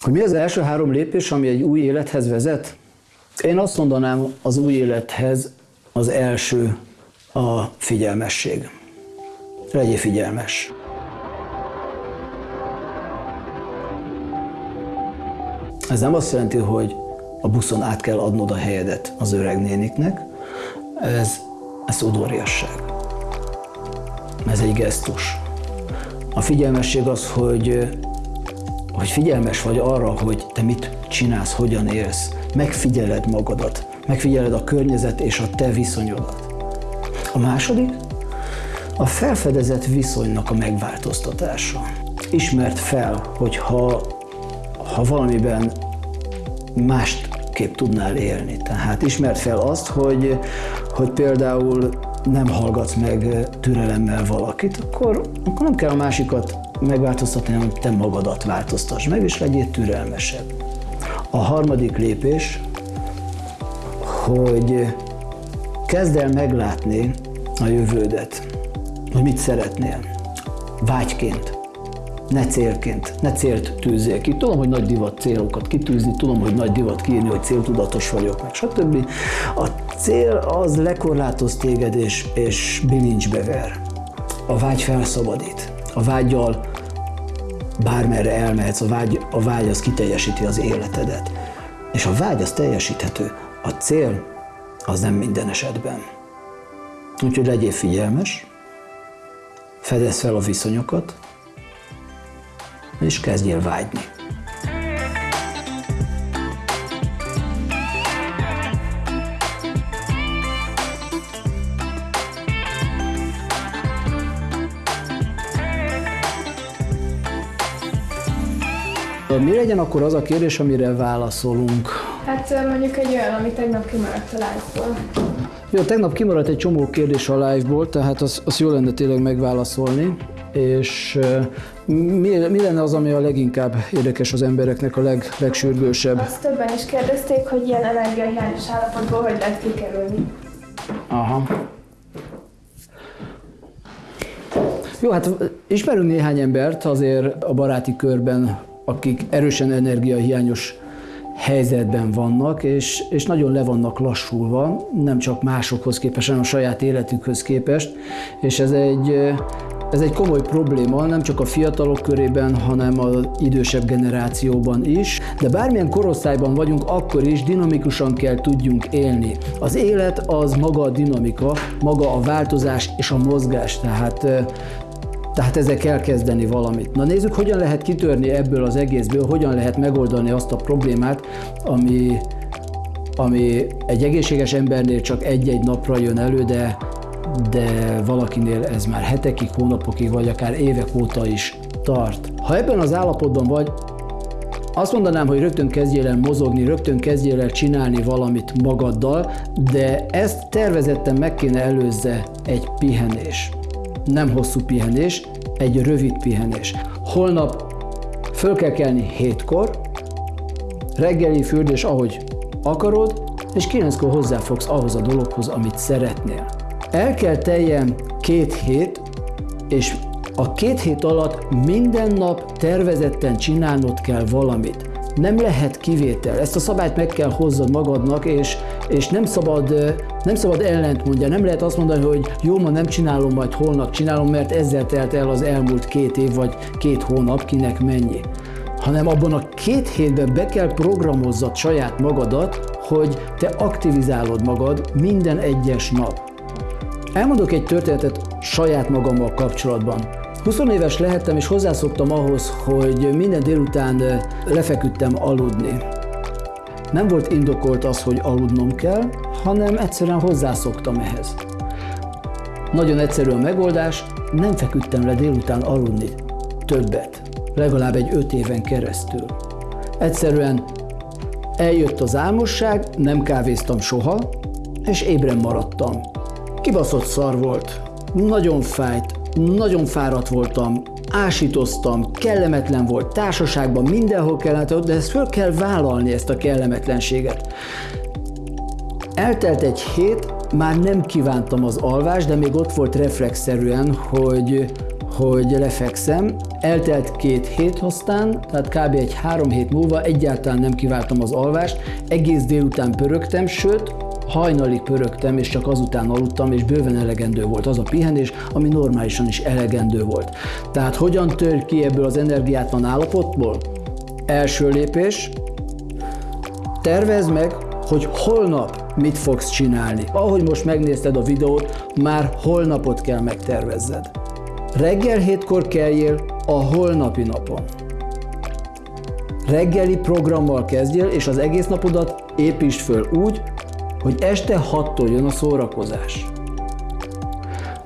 Hogy mi az első három lépés, ami egy új élethez vezet? Én azt mondanám, az új élethez az első a figyelmesség. Legyél figyelmes. Ez nem azt jelenti, hogy a buszon át kell adnod a helyedet az öreg néniknek, ez, ez udvariasság. Ez egy gesztus. A figyelmesség az, hogy, hogy figyelmes vagy arra, hogy te mit csinálsz, hogyan élsz. Megfigyeled magadat, megfigyeled a környezet és a te viszonyodat. A második, a felfedezett viszonynak a megváltoztatása. Ismert fel, hogy ha, ha valamiben másképp tudnál élni. Tehát ismert fel azt, hogy, hogy például nem hallgatsz meg türelemmel valakit, akkor, akkor nem kell a másikat megváltoztatni, hanem te magadat változtass meg, és legyél türelmesebb. A harmadik lépés, hogy kezd el meglátni a jövődet, hogy mit szeretnél, vágyként ne célként, ne célt tűzzél ki. Tudom, hogy nagy divat célokat kitűzni, tudom, hogy nagy divat kiírni, hogy céltudatos vagyok, meg stb. A cél az lekorlátoz téged és, és bilincsbe ver. A vágy felszabadít. A vágyjal bármerre elmehetsz, a vágy, a vágy az kiteljesíti az életedet. És a vágy az teljesíthető, a cél az nem minden esetben. Úgyhogy legyél figyelmes, fedezz fel a viszonyokat, és kezdjél vágyni. Mi legyen akkor az a kérdés, amire válaszolunk? Hát mondjuk egy olyan, ami tegnap kimaradt a live-ból. Jó, tegnap kimaradt egy csomó kérdés a live-ból, tehát az, az jó lenne tényleg megválaszolni és mi, mi lenne az, ami a leginkább érdekes az embereknek, a leg, legsürgősebb? Azt többen is kérdezték, hogy ilyen energiahiányos állapotból hogy lehet kikerülni. Aha. Jó, hát ismerünk néhány embert azért a baráti körben, akik erősen energiahiányos helyzetben vannak, és, és nagyon le vannak lassulva, nem csak másokhoz képest, hanem a saját életükhöz képest, és ez egy, ez egy komoly probléma, nem csak a fiatalok körében, hanem az idősebb generációban is, de bármilyen korosztályban vagyunk, akkor is dinamikusan kell tudjunk élni. Az élet az maga a dinamika, maga a változás és a mozgás, tehát tehát ezzel kell kezdeni valamit. Na nézzük, hogyan lehet kitörni ebből az egészből, hogyan lehet megoldani azt a problémát, ami, ami egy egészséges embernél csak egy-egy napra jön elő, de de valakinél ez már hetekig, hónapokig, vagy akár évek óta is tart. Ha ebben az állapotban vagy, azt mondanám, hogy rögtön kezdjél el mozogni, rögtön kezdjél el csinálni valamit magaddal, de ezt tervezetten meg kéne előzze egy pihenés. Nem hosszú pihenés, egy rövid pihenés. Holnap föl kell kelni hétkor, reggeli fürdés, ahogy akarod, és kilenckor hozzáfogsz ahhoz a dologhoz, amit szeretnél. El kell teljen két hét, és a két hét alatt minden nap tervezetten csinálnod kell valamit. Nem lehet kivétel. Ezt a szabályt meg kell hozzad magadnak, és, és nem, szabad, nem szabad ellent mondja. Nem lehet azt mondani, hogy jó, ma nem csinálom, majd holnap csinálom, mert ezzel telt el az elmúlt két év vagy két hónap, kinek mennyi. Hanem abban a két hétben be kell programozzad saját magadat, hogy te aktivizálod magad minden egyes nap. Elmondok egy történetet saját magammal kapcsolatban. 20 éves lehettem, és hozzászoktam ahhoz, hogy minden délután lefeküdtem aludni. Nem volt indokolt az, hogy aludnom kell, hanem egyszerűen hozzászoktam ehhez. Nagyon egyszerű a megoldás, nem feküdtem le délután aludni többet, legalább egy öt éven keresztül. Egyszerűen eljött az álmosság, nem kávéztam soha, és ébren maradtam. Kibaszott szar volt, nagyon fájt, nagyon fáradt voltam, ásítoztam, kellemetlen volt, társaságban, mindenhol kellett, de ezt föl kell vállalni, ezt a kellemetlenséget. Eltelt egy hét, már nem kívántam az alvást, de még ott volt reflexzerűen, hogy, hogy lefekszem. Eltelt két hét aztán, tehát kb. egy három hét múlva egyáltalán nem kiváltam az alvást, egész délután pörögtem, sőt, hajnalig pörögtem, és csak azután aludtam, és bőven elegendő volt az a pihenés, ami normálisan is elegendő volt. Tehát hogyan tör ki ebből az energiátlan állapotból? Első lépés, tervezd meg, hogy holnap mit fogsz csinálni. Ahogy most megnézted a videót, már holnapot kell megtervezzed. Reggel hétkor keljél a holnapi napon. Reggeli programmal kezdjél, és az egész napodat építsd föl úgy, hogy este 6-tól jön a szórakozás.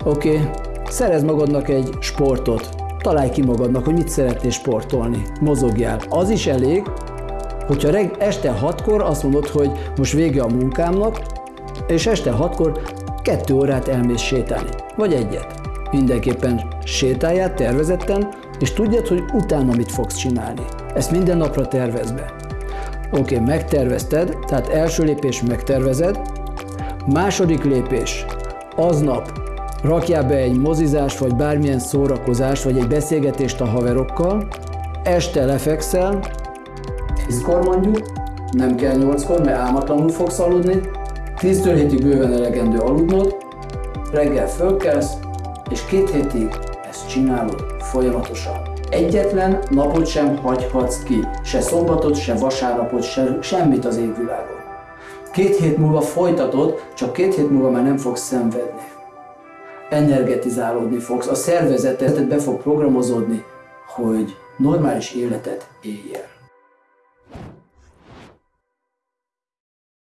Oké, okay. szerez magadnak egy sportot, találj ki magadnak, hogy mit szeretnél sportolni, mozogjál. Az is elég, hogyha reg, este 6-kor azt mondod, hogy most vége a munkámnak, és este 6-kor kettő órát elmész sétálni, vagy egyet. Mindenképpen sétálját tervezetten, és tudjad, hogy utána mit fogsz csinálni. Ezt minden napra tervezd be. Oké, okay, megtervezted, tehát első lépés megtervezed, második lépés, aznap rakjál be egy mozizás, vagy bármilyen szórakozás, vagy egy beszélgetést a haverokkal, este lefekszel, 10-kor mondjuk, nem kell 8-kor, mert álmatlanul fogsz aludni, 10-től hétig bőven elegendő aludnod, reggel fölkelsz, és két hétig ezt csinálod folyamatosan. Egyetlen napot sem hagyhatsz ki, se szombatot, se vasárnapot, se semmit az égvilágon. Két hét múlva folytatod, csak két hét múlva már nem fogsz szenvedni. Energetizálódni fogsz, a szervezetet be fog programozódni, hogy normális életet éljél.